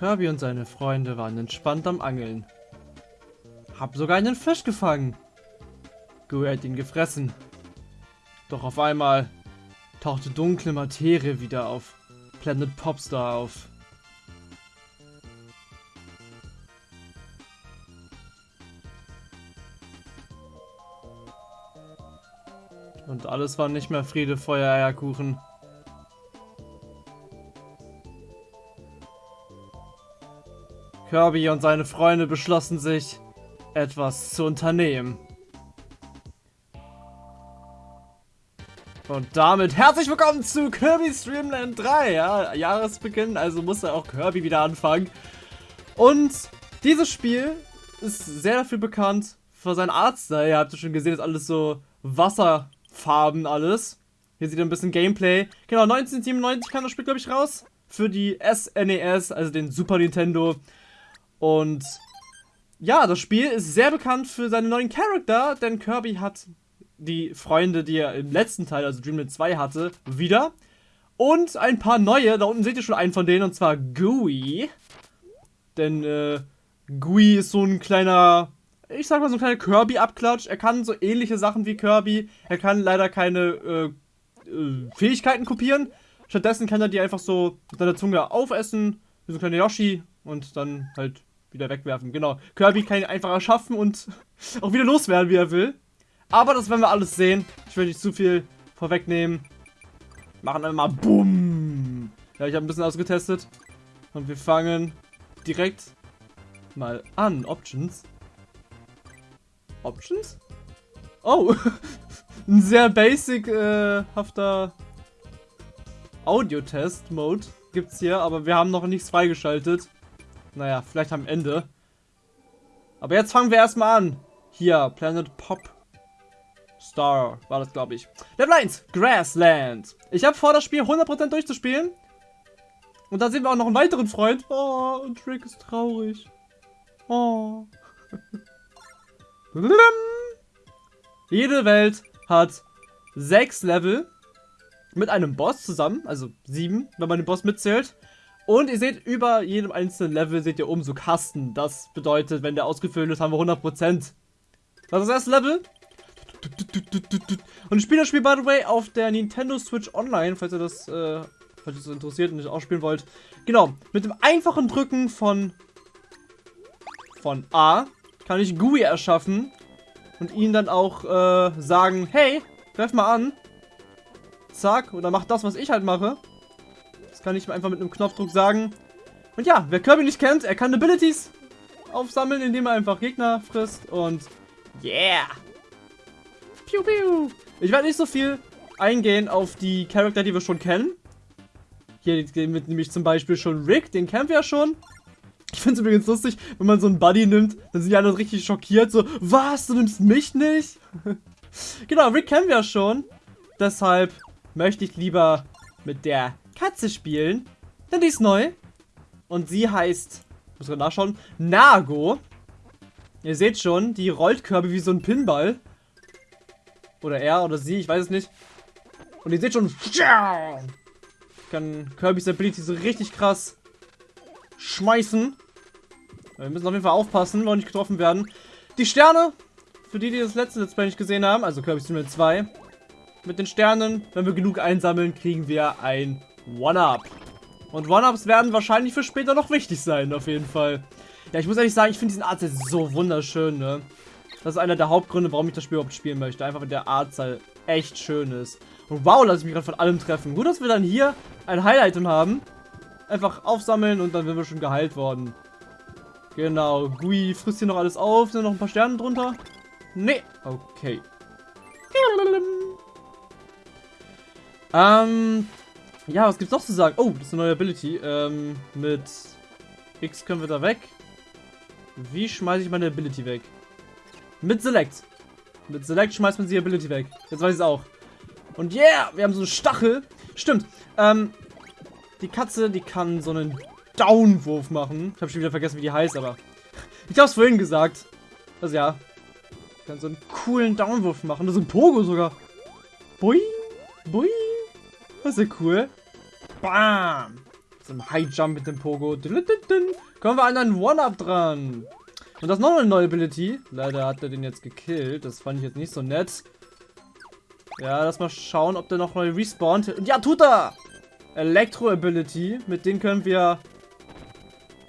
Kirby und seine Freunde waren entspannt am Angeln. Hab sogar einen Fisch gefangen. Gui hat ihn gefressen. Doch auf einmal tauchte dunkle Materie wieder auf Planet Popstar auf. Und alles war nicht mehr Friede, Feuer, Eierkuchen. Kirby und seine Freunde beschlossen sich, etwas zu unternehmen. Und damit herzlich willkommen zu Kirby Streamland 3. Ja, Jahresbeginn, also muss er auch Kirby wieder anfangen. Und dieses Spiel ist sehr dafür bekannt für seinen Artstyle. Ihr habt ja schon gesehen, ist alles so Wasserfarben alles. Hier sieht ihr ein bisschen Gameplay. Genau, 1997 kam das Spiel, glaube ich, raus. Für die SNES, e also den Super Nintendo. Und ja, das Spiel ist sehr bekannt für seine neuen Charakter, denn Kirby hat die Freunde, die er im letzten Teil, also Dreamland 2 hatte, wieder. Und ein paar neue, da unten seht ihr schon einen von denen, und zwar Gooey. Denn äh, Gooey ist so ein kleiner, ich sag mal so ein kleiner Kirby-Abklatsch. Er kann so ähnliche Sachen wie Kirby. Er kann leider keine äh, äh, Fähigkeiten kopieren. Stattdessen kann er die einfach so mit seiner Zunge aufessen, wie so ein kleiner Yoshi, und dann halt wieder wegwerfen. Genau. Kirby kann ihn einfach erschaffen und auch wieder loswerden, wie er will. Aber das werden wir alles sehen. Ich will nicht zu viel vorwegnehmen. Machen einmal BUM. Ja, ich habe ein bisschen ausgetestet. Und wir fangen direkt mal an. Options. Options? Oh. ein sehr basic-hafter äh, Audio-Test-Mode gibt's hier. Aber wir haben noch nichts freigeschaltet. Naja, vielleicht am Ende. Aber jetzt fangen wir erstmal an. Hier, Planet Pop Star war das, glaube ich. Level 1, Grassland. Ich habe vor, das Spiel 100% durchzuspielen. Und da sehen wir auch noch einen weiteren Freund. Oh, und Trick ist traurig. Oh. Jede Welt hat sechs Level mit einem Boss zusammen, also sieben, wenn man den Boss mitzählt. Und ihr seht, über jedem einzelnen Level seht ihr oben so Kasten. Das bedeutet, wenn der ausgefüllt ist, haben wir 100%. Das ist das erste Level. Und ich spiele das Spiel, by the way, auf der Nintendo Switch Online, falls ihr das, äh, falls ihr das interessiert und nicht ausspielen wollt. Genau, mit dem einfachen Drücken von, von A kann ich GUI erschaffen und ihnen dann auch äh, sagen, hey, greif mal an. Zack, oder mach das, was ich halt mache. Das kann ich einfach mit einem Knopfdruck sagen. Und ja, wer Kirby nicht kennt, er kann Abilities aufsammeln, indem er einfach Gegner frisst und yeah! Piu, piu. Ich werde nicht so viel eingehen auf die Charakter, die wir schon kennen. Hier mit nämlich zum Beispiel schon Rick, den kennen wir ja schon. Ich finde es übrigens lustig, wenn man so einen Buddy nimmt, dann sind die alle richtig schockiert, so, was, du nimmst mich nicht? genau, Rick kennen wir ja schon. Deshalb möchte ich lieber mit der Katze spielen. Denn die ist neu. Und sie heißt, muss ich nachschauen, Nago. Ihr seht schon, die rollt Kirby wie so ein Pinball. Oder er oder sie, ich weiß es nicht. Und ihr seht schon, kann Kirby's Ability so richtig krass schmeißen. Wir müssen auf jeden Fall aufpassen, wollen nicht getroffen werden. Die Sterne, für die, die das letzte Let's Play nicht gesehen haben, also Kirby Stream 2. Mit den Sternen, wenn wir genug einsammeln, kriegen wir ein One-Up. Und One-Ups werden wahrscheinlich für später noch wichtig sein, auf jeden Fall. Ja, ich muss ehrlich sagen, ich finde diesen Artstyle so wunderschön, ne? Das ist einer der Hauptgründe, warum ich das Spiel überhaupt spielen möchte. Einfach, weil der Artstyle echt schön ist. Und wow, lasse ich mich gerade von allem treffen. Gut, dass wir dann hier ein Highlight haben. Einfach aufsammeln und dann sind wir schon geheilt worden. Genau, Gui frisst hier noch alles auf. Sind noch ein paar Sterne drunter? Nee. Okay. Ähm, ja, was gibt's noch zu sagen? Oh, das ist eine neue Ability. Ähm, mit X können wir da weg. Wie schmeiße ich meine Ability weg? Mit Select. Mit Select schmeißt man die Ability weg. Jetzt weiß ich es auch. Und yeah, wir haben so einen Stachel. Stimmt. Ähm, die Katze, die kann so einen Downwurf machen. Ich habe schon wieder vergessen, wie die heißt, aber ich habe es vorhin gesagt. Also ja, kann so einen coolen Downwurf machen. Das ist ein Pogo sogar. Bui, bui. Das ist ja cool. Bam! im High Jump mit dem Pogo. Kommen wir an einen One-Up dran. Und das ist noch eine neue Ability. Leider hat er den jetzt gekillt. Das fand ich jetzt nicht so nett. Ja, lass mal schauen, ob der noch neu respawnt. Ja, tut er! Elektro-Ability. Mit denen können wir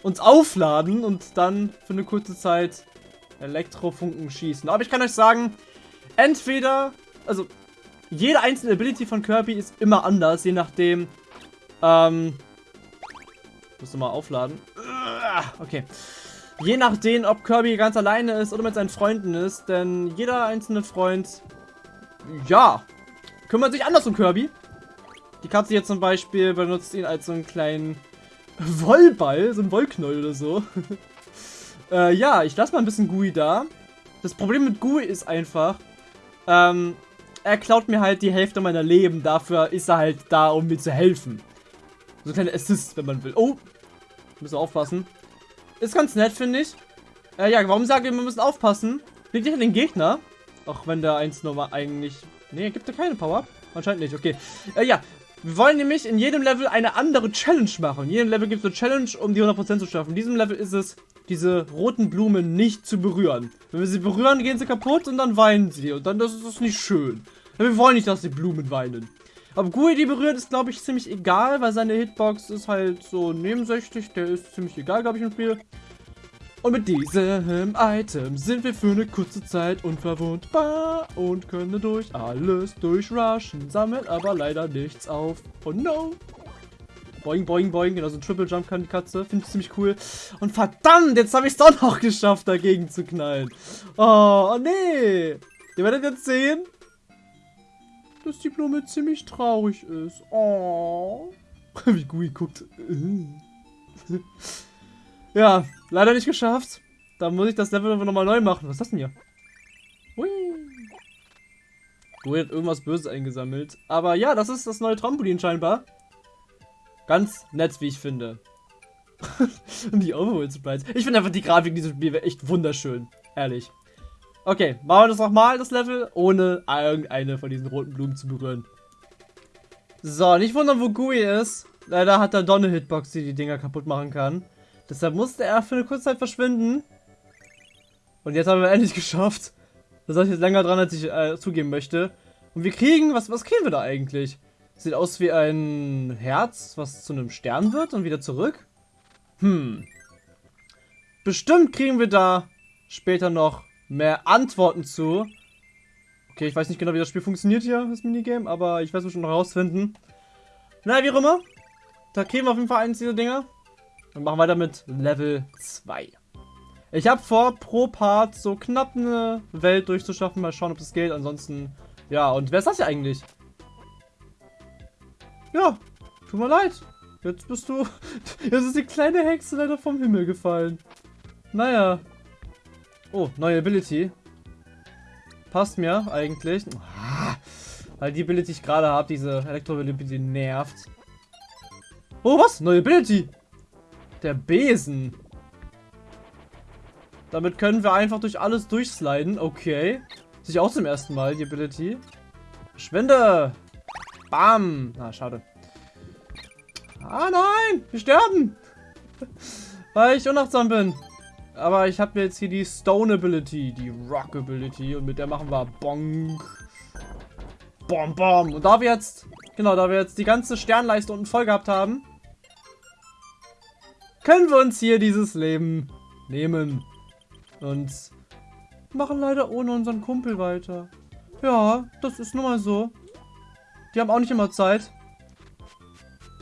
uns aufladen und dann für eine kurze Zeit Elektrofunken schießen. Aber ich kann euch sagen, entweder, also jede einzelne Ability von Kirby ist immer anders, je nachdem, ähm, musst du mal aufladen. Okay. Je nachdem, ob Kirby ganz alleine ist oder mit seinen Freunden ist, denn jeder einzelne Freund, ja, kümmert sich anders um Kirby. Die Katze hier zum Beispiel benutzt ihn als so einen kleinen Wollball, so ein Wollknäuel oder so. äh, ja, ich lasse mal ein bisschen Gui da. Das Problem mit Gui ist einfach, ähm, er klaut mir halt die Hälfte meiner Leben. Dafür ist er halt da, um mir zu helfen. So ein kleiner Assist, wenn man will. Oh, müssen aufpassen. Ist ganz nett, finde ich. Äh, ja, warum sage ich, wir müssen aufpassen? Liegt nicht an den Gegner. Auch wenn der 1 Nummer eigentlich... Nee, gibt er keine Power-Up? Anscheinend nicht, okay. Äh, ja, wir wollen nämlich in jedem Level eine andere Challenge machen. In jedem Level gibt es eine Challenge, um die 100% zu schaffen. In diesem Level ist es, diese roten Blumen nicht zu berühren. Wenn wir sie berühren, gehen sie kaputt und dann weinen sie. Und dann das ist das nicht schön. Wir wollen nicht, dass die Blumen weinen. Ob Gui die berührt, ist, glaube ich, ziemlich egal, weil seine Hitbox ist halt so nebensächlich. Der ist ziemlich egal, glaube ich, im Spiel. Und mit diesem Item sind wir für eine kurze Zeit unverwundbar und können durch alles durchrushen, sammeln aber leider nichts auf. Oh no! Boing, boing, boing. Also Triple Jump kann die Katze. Finde ich ziemlich cool. Und verdammt, jetzt habe ich es doch noch geschafft, dagegen zu knallen. Oh, oh nee. Ihr werdet jetzt sehen, dass die Blume ziemlich traurig ist. Oh. Wie Gui guckt. Ja, leider nicht geschafft. Da muss ich das Level nochmal neu machen. Was ist das denn hier? Hui. Du hat irgendwas Böses eingesammelt. Aber ja, das ist das neue Trampolin scheinbar. Ganz nett, wie ich finde. Und die Overworld Sprites. Ich finde einfach die Grafik in diesem Spiel echt wunderschön. Ehrlich. Okay, machen wir das nochmal, das Level, ohne irgendeine von diesen roten Blumen zu berühren. So, nicht wundern, wo Gui ist. Leider hat er Donne Hitbox, die die Dinger kaputt machen kann. Deshalb musste er für eine kurze Zeit verschwinden. Und jetzt haben wir endlich geschafft. Da soll ich jetzt länger dran, als ich äh, zugeben möchte. Und wir kriegen, was, was kriegen wir da eigentlich? Sieht aus wie ein Herz, was zu einem Stern wird und wieder zurück. Hm. Bestimmt kriegen wir da später noch mehr Antworten zu. Okay, ich weiß nicht genau, wie das Spiel funktioniert hier, das Minigame, aber ich werde es schon noch rausfinden. Na, wie auch immer. Da kriegen wir auf jeden Fall eins dieser Dinger. Und machen weiter mit Level 2. Ich habe vor, pro Part so knapp eine Welt durchzuschaffen. Mal schauen, ob das geht. Ansonsten, ja. Und wer ist das hier eigentlich? Ja, tut mir leid. Jetzt bist du... Jetzt ist die kleine Hexe leider vom Himmel gefallen. Naja. Oh, neue Ability. Passt mir eigentlich. Ah, weil die Ability, ich gerade habe, diese Elektro-Ability nervt. Oh, was? Neue Ability. Der Besen. Damit können wir einfach durch alles durchsliden. Okay. Sich auch zum ersten Mal, die Ability. Verschwinde! Bam! Na, schade. Ah, nein! Wir sterben! Weil ich unachtsam bin. Aber ich habe jetzt hier die Stone Ability, die Rock Ability. Und mit der machen wir Bonk. Bom, bom. Und da wir jetzt, genau, da wir jetzt die ganze Sternleiste unten voll gehabt haben, können wir uns hier dieses Leben nehmen. Und machen leider ohne unseren Kumpel weiter. Ja, das ist nun mal so. Die haben auch nicht immer Zeit.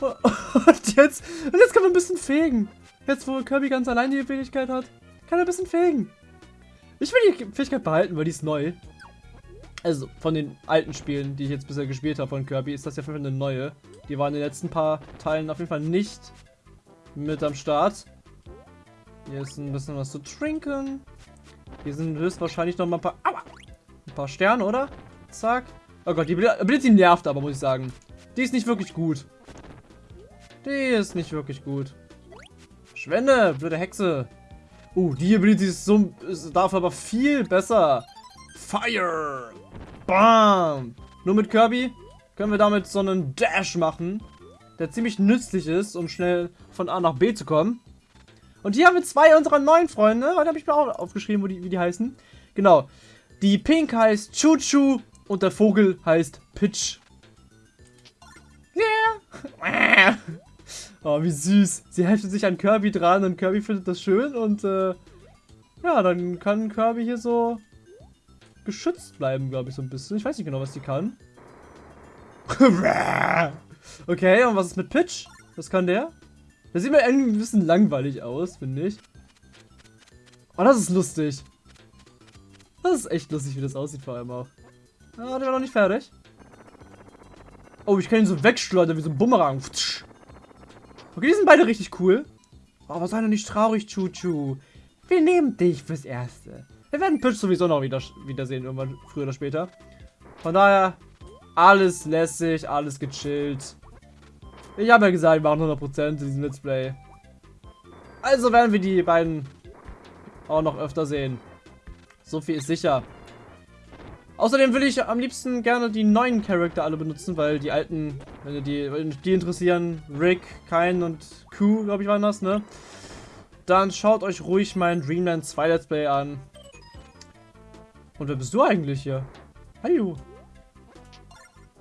Und jetzt, und jetzt kann man ein bisschen fegen. Jetzt, wo Kirby ganz allein die Fähigkeit hat, kann ein bisschen fegen. Ich will die Fähigkeit behalten, weil die ist neu. Also, von den alten Spielen, die ich jetzt bisher gespielt habe von Kirby, ist das ja für eine neue. Die waren in den letzten paar Teilen auf jeden Fall nicht mit am Start. Hier ist ein bisschen was zu trinken. Hier sind höchstwahrscheinlich noch mal ein paar... Aua, ein paar Sterne, oder? Zack. Oh Gott, die Ability nervt aber, muss ich sagen. Die ist nicht wirklich gut. Die ist nicht wirklich gut. Schwende, blöde Hexe. Uh, die Ability ist so... Ist dafür aber viel besser. Fire. Bam. Nur mit Kirby können wir damit so einen Dash machen der ziemlich nützlich ist, um schnell von A nach B zu kommen. Und hier haben wir zwei unserer neuen Freunde. Heute habe ich mir auch aufgeschrieben, die, wie die heißen. Genau. Die Pink heißt Chuchu und der Vogel heißt Pitch. Yeah. oh, wie süß. Sie heftet sich an Kirby dran und Kirby findet das schön und äh, ja, dann kann Kirby hier so geschützt bleiben, glaube ich, so ein bisschen. Ich weiß nicht genau, was die kann. okay, und was ist mit Pitch? Was kann der? Der sieht mir irgendwie ein bisschen langweilig aus, finde ich. Oh, das ist lustig. Das ist echt lustig, wie das aussieht vor allem auch. Ah, der war noch nicht fertig. Oh, ich kann ihn so wegschleudern wie so ein Bumerang. Okay, die sind beide richtig cool. Oh, aber sei doch nicht traurig, Chuchu. Wir nehmen dich fürs Erste. Wir werden Pitch sowieso noch wieder wiedersehen, irgendwann früher oder später. Von daher, alles lässig, alles gechillt. Ich habe ja gesagt, wir machen 100% in diesem Let's Play. Also werden wir die beiden auch noch öfter sehen. So viel ist sicher. Außerdem will ich am liebsten gerne die neuen Charakter alle benutzen, weil die alten, wenn die, wenn die interessieren, Rick, Kain und Q, glaube ich, waren das, ne? Dann schaut euch ruhig mein Dreamland 2 Let's Play an. Und wer bist du eigentlich hier? Hallo.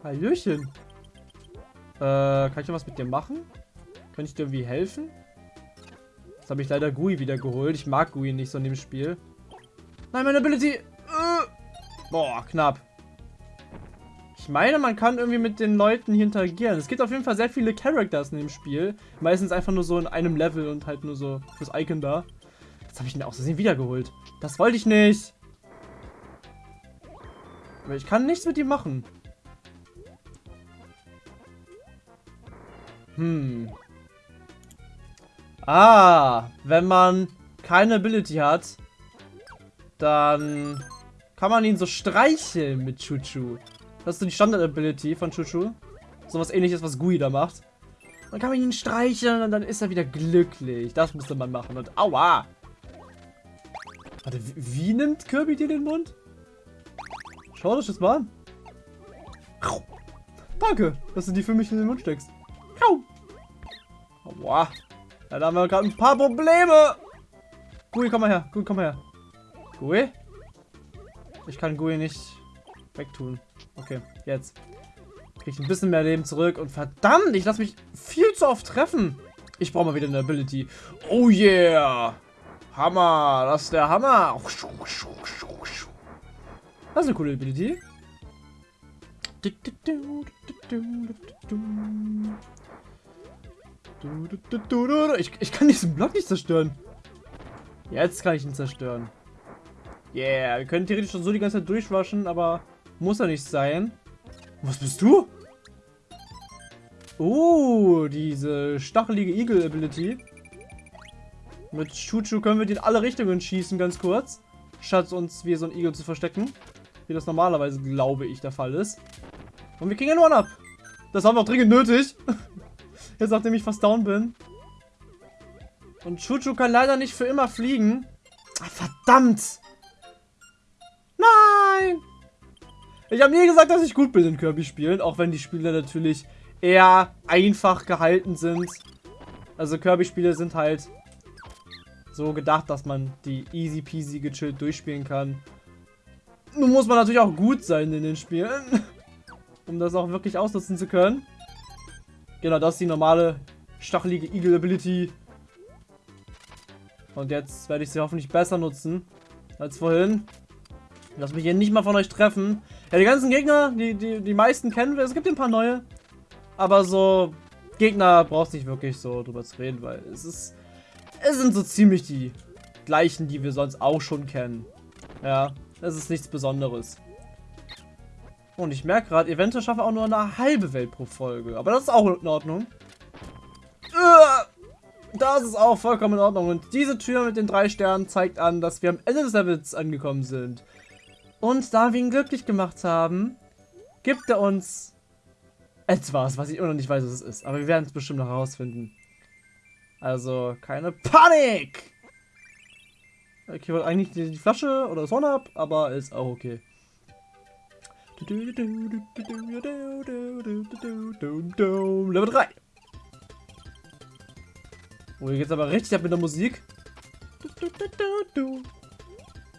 Hallöchen. Äh, kann ich noch was mit dir machen? Kann ich dir irgendwie helfen? Jetzt habe ich leider Gui wieder geholt. Ich mag Gui nicht so in dem Spiel. Nein, meine Ability. Boah, knapp. Ich meine, man kann irgendwie mit den Leuten hier interagieren. Es gibt auf jeden Fall sehr viele Characters in dem Spiel. Meistens einfach nur so in einem Level und halt nur so fürs Icon da. Jetzt habe ich ihn auch so wiedergeholt. Das wollte ich nicht. Aber ich kann nichts mit ihm machen. Hm. Ah, wenn man keine Ability hat, dann kann man ihn so streicheln mit Chuchu. Das ist so die Standard-Ability von Chuchu. So was ähnliches, was Gui da macht. Dann kann man ihn streicheln und dann ist er wieder glücklich. Das musste man machen. Und aua! Warte, wie, wie nimmt Kirby dir den Mund? Schau dich das mal an. Danke, dass du die für mich in den Mund steckst. Aua. Ja, da haben wir gerade ein paar Probleme. Gui, komm mal her. Gui, komm mal her. Gui? Ich kann Gui nicht wegtun. Okay, jetzt. Kriege ich ein bisschen mehr Leben zurück. Und verdammt, ich lasse mich viel zu oft treffen. Ich brauche mal wieder eine Ability. Oh yeah. Hammer. Das ist der Hammer. Das ist eine coole Ability. Ich, ich kann diesen Block nicht zerstören. Jetzt kann ich ihn zerstören. Yeah, wir können theoretisch schon so die ganze Zeit durchwaschen, aber muss ja nicht sein. Was bist du? Oh, diese stachelige Eagle-Ability. Mit Chuchu können wir die in alle Richtungen schießen, ganz kurz. Statt uns wie so ein Igel zu verstecken. Wie das normalerweise, glaube ich, der Fall ist. Und wir kriegen einen One-Up. Das haben wir auch dringend nötig. Jetzt, nachdem ich fast down bin. Und Chuchu kann leider nicht für immer fliegen. Ach, verdammt! Nein! Ich habe nie gesagt, dass ich gut bin in Kirby-Spielen, auch wenn die Spiele natürlich eher einfach gehalten sind. Also Kirby-Spiele sind halt so gedacht, dass man die easy peasy gechillt durchspielen kann. Nun muss man natürlich auch gut sein in den Spielen, um das auch wirklich ausnutzen zu können. Genau, das ist die normale stachelige Eagle Ability. Und jetzt werde ich sie hoffentlich besser nutzen als vorhin. Lass mich hier nicht mal von euch treffen. Ja, die ganzen Gegner, die, die, die meisten kennen wir. Es gibt ein paar neue. Aber so Gegner brauchst nicht wirklich so drüber zu reden, weil es ist... Es sind so ziemlich die gleichen, die wir sonst auch schon kennen. Ja, es ist nichts Besonderes. Und ich merke gerade, eventuell schaffe ich auch nur eine halbe Welt pro Folge. Aber das ist auch in Ordnung. Das ist auch vollkommen in Ordnung. Und diese Tür mit den drei Sternen zeigt an, dass wir am Ende des Levels angekommen sind. Und da wir ihn glücklich gemacht haben, gibt er uns etwas, was ich immer noch nicht weiß, was es ist. Aber wir werden es bestimmt noch herausfinden. Also, keine Panik! Okay, wollte eigentlich die Flasche oder das Horn ab, aber ist auch okay. Level 3. Oh, hier geht's aber richtig ab mit der Musik.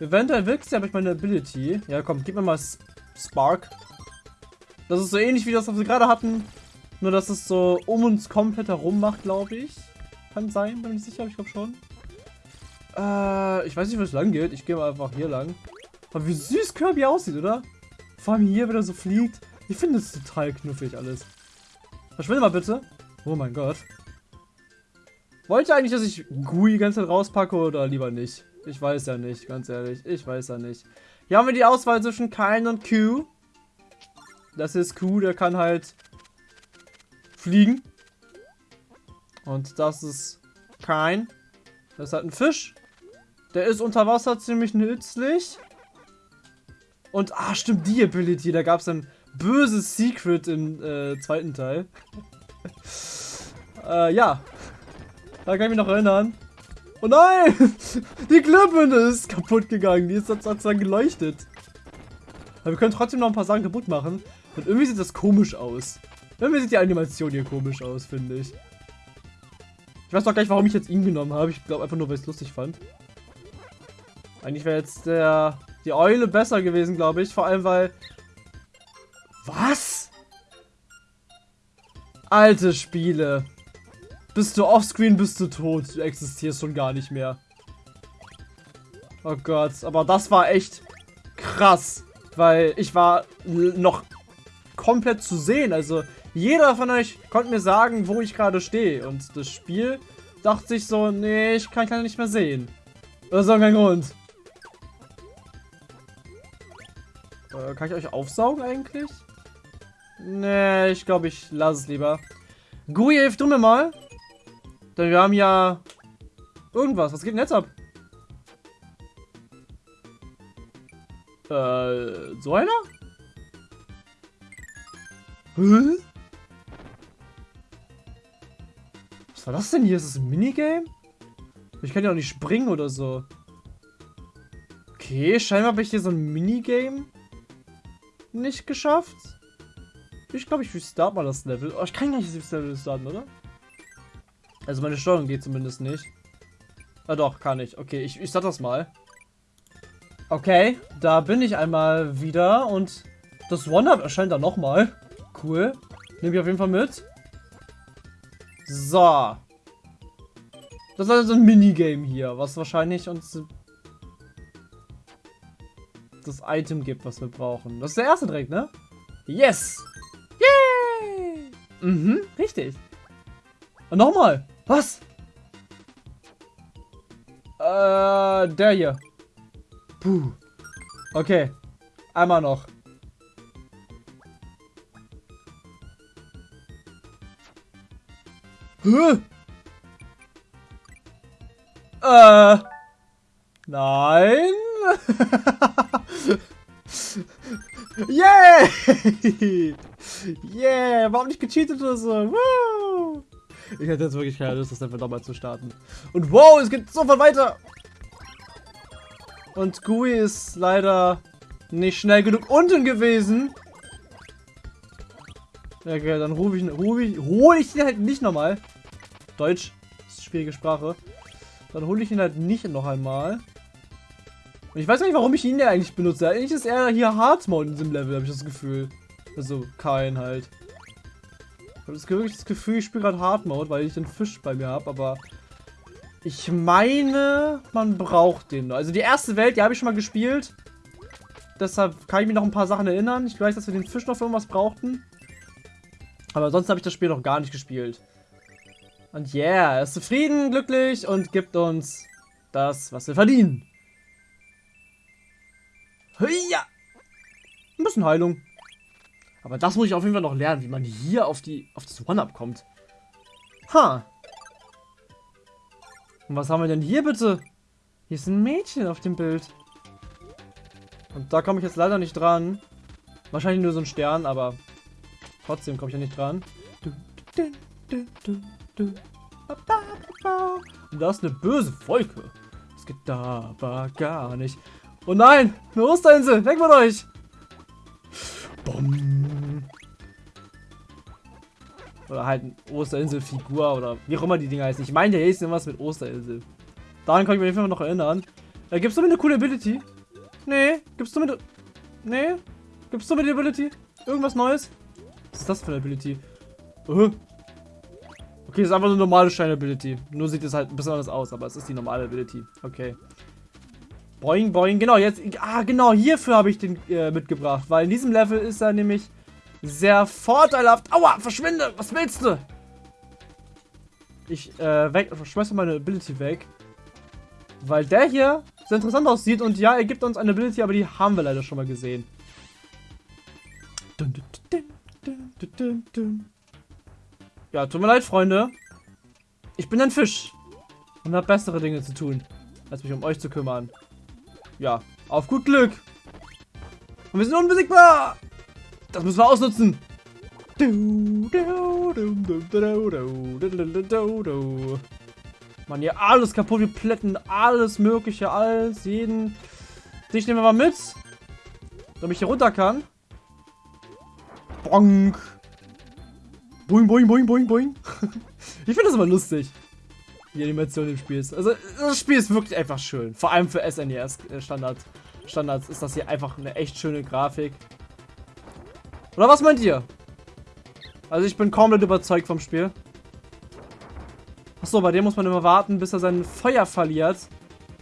Du, du, du, Eventuell wirkst aber ich meine Ability. Ja, komm, gib mir mal Spark. Das ist so ähnlich wie das, was wir gerade hatten. Nur, dass es so um uns komplett herum macht, glaube ich. Kann sein, bin ich sicher, ich glaube schon. Äh, ich weiß nicht, wo es lang geht. Ich gehe mal einfach hier lang. Aber wie süß Kirby aussieht, oder? Vor allem hier, wenn er so fliegt. Ich finde es total knuffig alles. Verschwinde mal bitte. Oh mein Gott. Wollte eigentlich, dass ich Gui die ganze Zeit rauspacke oder lieber nicht? Ich weiß ja nicht, ganz ehrlich. Ich weiß ja nicht. Hier haben wir die Auswahl zwischen Kain und Q. Das ist Q, der kann halt fliegen. Und das ist Kain. Das ist halt ein Fisch. Der ist unter Wasser ziemlich nützlich. Und, ah, stimmt, die Ability. Da gab es ein böses Secret im äh, zweiten Teil. äh, ja. Da kann ich mich noch erinnern. Oh nein! Die Glühbirne ist kaputt gegangen. Die ist sozusagen geleuchtet. Aber wir können trotzdem noch ein paar Sachen kaputt machen. Und irgendwie sieht das komisch aus. Irgendwie sieht die Animation hier komisch aus, finde ich. Ich weiß doch gar nicht, warum ich jetzt ihn genommen habe. Ich glaube einfach nur, weil ich es lustig fand. Eigentlich wäre jetzt der die Eule besser gewesen, glaube ich. Vor allem, weil... Was? Alte Spiele. Bist du offscreen, bist du tot. Du existierst schon gar nicht mehr. Oh Gott, aber das war echt krass. Weil ich war noch komplett zu sehen. Also jeder von euch konnte mir sagen, wo ich gerade stehe. Und das Spiel dachte sich so, nee, ich kann keine nicht mehr sehen. Das ist auch kein Grund. Äh, kann ich euch aufsaugen eigentlich? Nee, ich glaube, ich lasse es lieber. Gui, hilf du mir mal. Denn wir haben ja irgendwas. Was geht denn jetzt ab? Äh, so einer? Hä? Was war das denn hier? Ist das ein Minigame? Ich kann ja auch nicht springen oder so. Okay, scheinbar habe ich hier so ein Minigame nicht geschafft. Ich glaube, ich restart mal das Level. Oh, ich kann gar nicht das Level starten, oder? Also meine Steuerung geht zumindest nicht. Ah doch, kann ich. Okay, ich, ich starte das mal. Okay, da bin ich einmal wieder und das One-Up erscheint dann nochmal. Cool. Nehme ich auf jeden Fall mit. So. Das ist also ein Minigame hier, was wahrscheinlich uns das Item gibt, was wir brauchen. Das ist der erste direkt, ne? Yes! Yay! Mhm, richtig. Nochmal. Was? Äh, der hier. Puh. Okay. Einmal noch. Hä? Äh. Nein. yeah! yeah! Warum nicht gecheatet oder so? Woo! Ich hätte jetzt wirklich keine Lust, das einfach nochmal zu starten. Und wow, es geht sofort weiter! Und Gui ist leider nicht schnell genug unten gewesen. Okay, dann rufe ich, ruf ich, hole ich ihn halt nicht nochmal. Deutsch, ist schwierige Sprache. Dann hole ich ihn halt nicht noch einmal. Und ich weiß nicht, warum ich ihn ja eigentlich benutze. Eigentlich ist er hier Hard Mode in diesem Level, habe ich das Gefühl. Also kein halt. Habe das wirklich das Gefühl, ich spiele gerade Hard Mode, weil ich den Fisch bei mir habe, aber ich meine, man braucht den. Also die erste Welt, die habe ich schon mal gespielt. Deshalb kann ich mich noch ein paar Sachen erinnern. Ich weiß, dass wir den Fisch noch für irgendwas brauchten. Aber sonst habe ich das Spiel noch gar nicht gespielt. Und yeah, er ist zufrieden, glücklich und gibt uns das, was wir verdienen. Ja. Ein bisschen Heilung. Aber das muss ich auf jeden Fall noch lernen, wie man hier auf, die, auf das One-Up kommt. Ha. Und was haben wir denn hier bitte? Hier ist ein Mädchen auf dem Bild. Und da komme ich jetzt leider nicht dran. Wahrscheinlich nur so ein Stern, aber trotzdem komme ich ja nicht dran. Und da ist eine böse Wolke. Das geht da aber gar nicht. Oh nein, eine Osterinsel, weg mit euch! Oder halt Osterinsel-Figur oder wie auch immer die Dinger heißen. Ich meine, der hieß irgendwas mit Osterinsel. Daran kann ich mich auf noch erinnern. Äh, gibst du mir eine coole Ability? Nee. Gibst du mir... Nee. Gibst du mir die Ability? Irgendwas Neues? Was ist das für eine Ability? Uh. Okay, ist einfach eine normale Stein-Ability. Nur sieht es halt ein bisschen anders aus, aber es ist die normale Ability. Okay. Boing, boing. Genau, jetzt... Ah, genau, hierfür habe ich den äh, mitgebracht. Weil in diesem Level ist er nämlich sehr vorteilhaft. Aua, verschwinde! Was willst du? Ich, äh, weg, schmeiße meine Ability weg. Weil der hier sehr interessant aussieht. Und ja, er gibt uns eine Ability, aber die haben wir leider schon mal gesehen. Ja, tut mir leid, Freunde. Ich bin ein Fisch. Und habe bessere Dinge zu tun, als mich um euch zu kümmern. Ja, auf gut Glück. Und wir sind unbesiegbar. Das müssen wir ausnutzen. Mann, hier alles kaputt. Wir plätten alles mögliche, alles, jeden. Dich nehmen wir mal mit. Damit ich hier runter kann. Bonk. Boing, boing, boing, boing, boing. ich finde das immer lustig. Die Animation im Spiel ist. Also, das Spiel ist wirklich einfach schön. Vor allem für SNES-Standard. Äh, Standards ist das hier einfach eine echt schöne Grafik. Oder was meint ihr? Also ich bin komplett überzeugt vom Spiel. Achso, bei dem muss man immer warten, bis er sein Feuer verliert.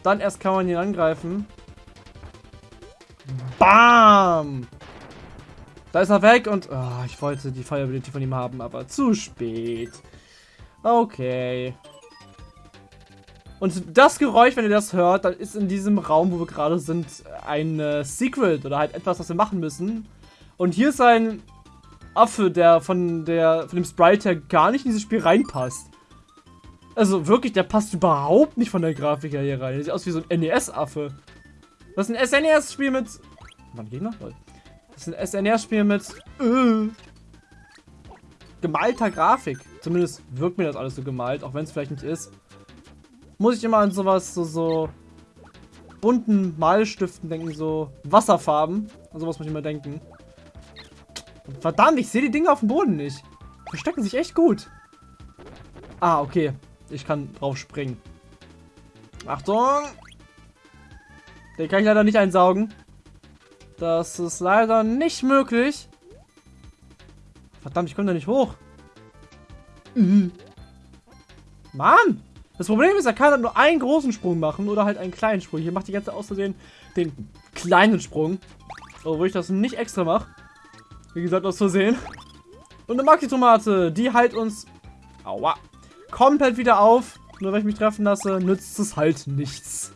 Dann erst kann man ihn angreifen. Bam! Da ist er weg und... Oh, ich wollte die Feuerability von ihm haben, aber zu spät. Okay. Und das Geräusch, wenn ihr das hört, dann ist in diesem Raum, wo wir gerade sind, ein äh, Secret oder halt etwas, was wir machen müssen. Und hier ist ein Affe, der von, der, von dem Sprite her gar nicht in dieses Spiel reinpasst. Also wirklich, der passt überhaupt nicht von der Grafik her hier rein. Der sieht aus wie so ein NES-Affe. Das ist ein SNES-Spiel mit... Wann Gegner? Das ist ein SNES-Spiel mit... Äh, gemalter Grafik. Zumindest wirkt mir das alles so gemalt, auch wenn es vielleicht nicht ist. Muss ich immer an sowas, so, so bunten Malstiften denken, so Wasserfarben. An sowas muss ich immer denken. Verdammt, ich sehe die Dinge auf dem Boden nicht. Verstecken sich echt gut. Ah, okay. Ich kann drauf springen. Achtung! Den kann ich leider nicht einsaugen. Das ist leider nicht möglich. Verdammt, ich komme da nicht hoch. Mhm. Mann! Das Problem ist, er kann halt nur einen großen Sprung machen oder halt einen kleinen Sprung. Hier macht die ganze außerdem den kleinen Sprung. Obwohl ich das nicht extra mache. Wie gesagt, aus Versehen. Und eine Maxi-Tomate, die halt uns... Aua. Komplett wieder auf. Nur wenn ich mich treffen lasse, nützt es halt nichts.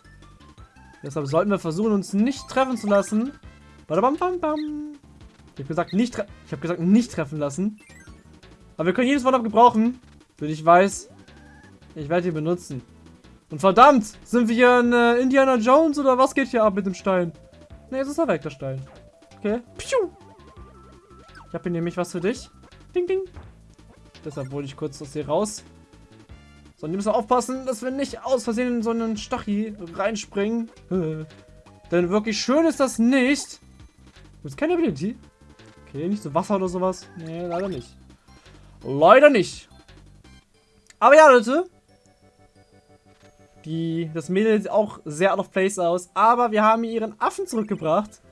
Deshalb sollten wir versuchen, uns nicht treffen zu lassen. Badabam, bam, bam. Ich habe gesagt, nicht ich habe gesagt, nicht treffen lassen. Aber wir können jedes Wort gebrauchen. Wenn ich weiß, ich werde ihn benutzen. Und verdammt, sind wir hier in äh, Indiana Jones oder was geht hier ab mit dem Stein? Ne, jetzt ist er weg, der Stein. Okay. Piu. Ich habe hier nämlich was für dich. Ding, ding. Deshalb wollte ich kurz aus hier raus. So, und ihr müsst aufpassen, dass wir nicht aus Versehen in so einen Stachi reinspringen. Denn wirklich schön ist das nicht. Gibt es keine Ability? Okay, nicht so Wasser oder sowas. Nee, leider nicht. Leider nicht. Aber ja, Leute. Die, das Mädel sieht auch sehr out of place aus. Aber wir haben ihren Affen zurückgebracht.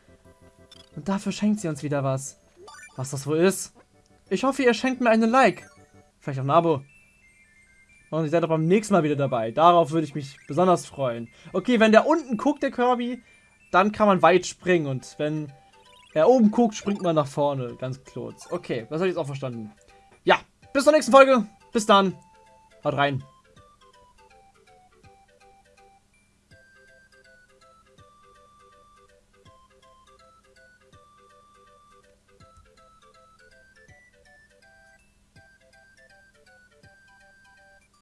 Und dafür schenkt sie uns wieder was. Was das wohl ist. Ich hoffe, ihr schenkt mir einen Like. Vielleicht auch ein Abo. Und ihr seid auch beim nächsten Mal wieder dabei. Darauf würde ich mich besonders freuen. Okay, wenn der unten guckt, der Kirby, dann kann man weit springen. Und wenn er oben guckt, springt man nach vorne. Ganz kurz. Okay, das habe ich jetzt auch verstanden. Ja, bis zur nächsten Folge. Bis dann. Haut rein.